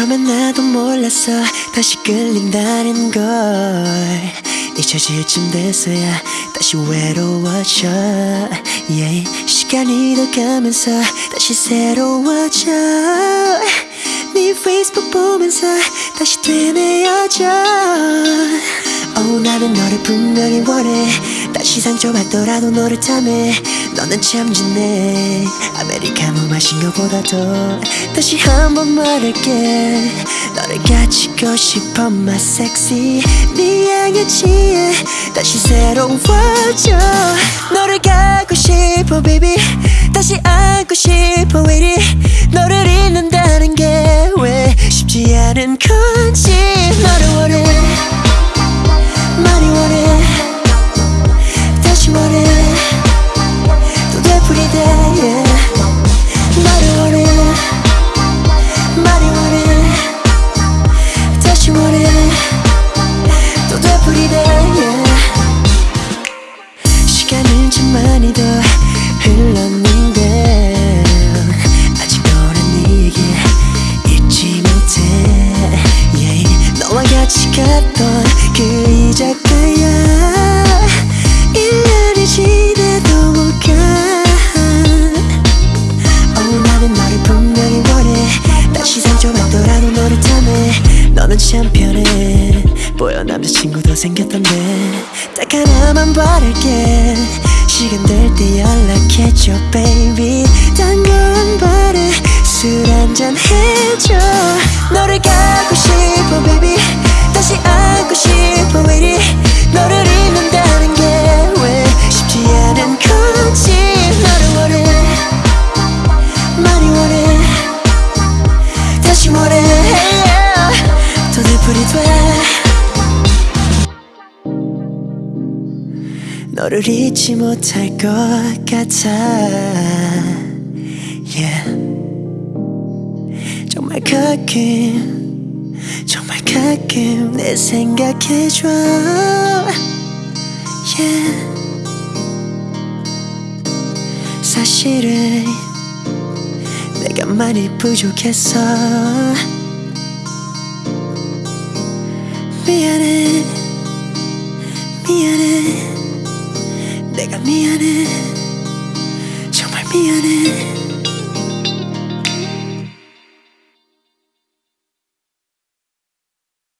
처음엔 나도 몰랐어. 다시 끌린다는 걸. 잊혀질 쯤 돼서야 다시 외로워져. Yeah. 시간이 더 가면서 다시 새로워져. 네 페이스북 보면서 다시 되뇌어져. Oh, 나는 너를 분명히 원해. 다시 상처받더라도 너를 탐해 너는 참 좋네. 아메리카노 마신 것보다도 다시 한 번 말할게. 너를 가지고 싶어 my sexy 네 향에 취해 다시 새로워져 너를 갖고 싶어 baby. 다시 안고 싶어 왜 이리 너를 잊는다는 게 왜 쉽지 않은 건 많이 더 흘렀는데 아직 너는 네 얘기 잊지 못해. Yeah. 너와 같이 갔던 그 이자카야. 1년이 지나도 못가. oh, 나는 너를 분명히 원해. 다시 상처 받더라도 너를 탐해. 너는 참 편해. 보여 남자친구도 생겼던데. 딱 하나만 바랄게 시간 될 때 연락해줘 baby. 딴거안 바래 술 한잔 해줘 너를 잊지 못할 것 같아 yeah. 정말 가끔 정말 가끔 내 생각해줘 yeah. 사실은 내가 많이 부족했어 내가 미안해. 정말 미안해.